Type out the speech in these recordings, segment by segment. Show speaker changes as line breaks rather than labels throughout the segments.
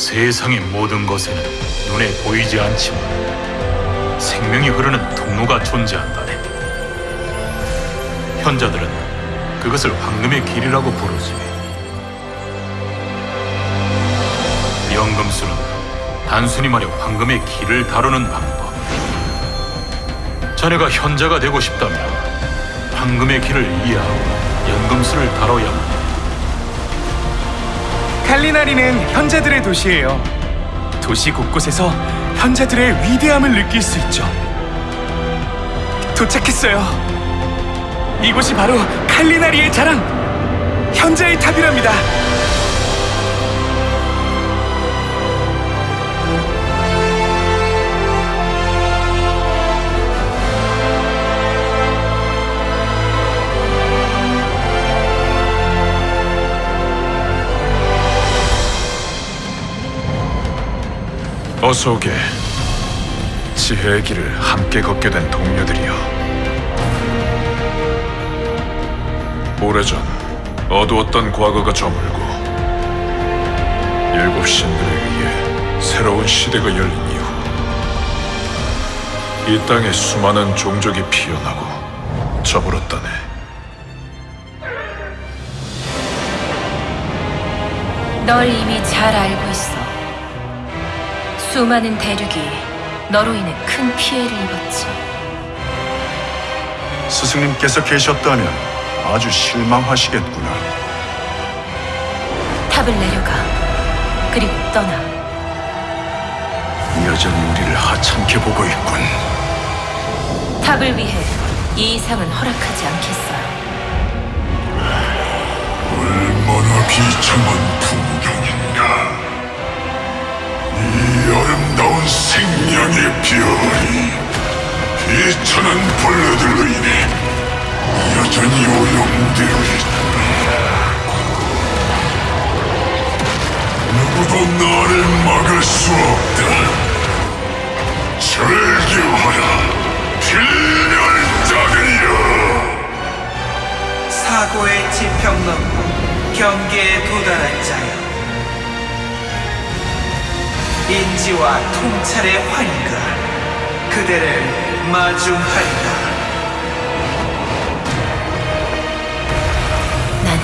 세상의 모든 것에는 눈에 보이지 않지만 생명이 흐르는 통로가 존재한다네. 현자들은 그것을 황금의 길이라고 부르지. 연금술은 단순히 말해 황금의 길을 다루는 방법. 자네가 현자가 되고 싶다면 황금의 길을 이해하고 연금술을 다뤄야만 해.
칼리나리는 현자들의 도시예요. 도시 곳곳에서 현자들의 위대함을 느낄 수 있죠. 도착했어요. 이곳이 바로 칼리나리의 자랑, 현자의 탑이랍니다.
어서 오게. 지혜의 길을 함께 걷게 된 동료들이여. 오래전 어두웠던 과거가 저물고 일곱 신들에 의해 새로운 시대가 열린 이후 이 땅에 수많은 종족이 피어나고 저물었다네.
널 이미 잘 알고 있어. 수많은 대륙이 너로 인해 큰 피해를 입었지.
스승님께서 계셨다면 아주 실망하시겠구나.
탑을 내려가. 그리고 떠나.
여전히 우리를 하찮게 보고 있군.
탑을 위해 이 이상은 허락하지 않겠어요.
얼마나 비참한 풍경 아름다운 생명의 별이 비천한 벌레들로 인해 여전히 오염되어 있다. 누구도 나를 막을 수 없다. 절규하라, 필멸자들이여!
사고의 지평 넘고 경계에 도달한 자여 인지와 통찰의 환희가 그대를 마중하리라
나는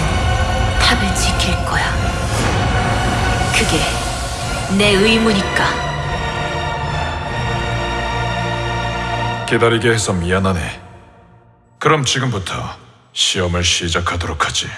탑을 지킬 거야. 그게 내 의무니까.
기다리게 해서 미안하네. 그럼 지금부터 시험을 시작하도록 하지.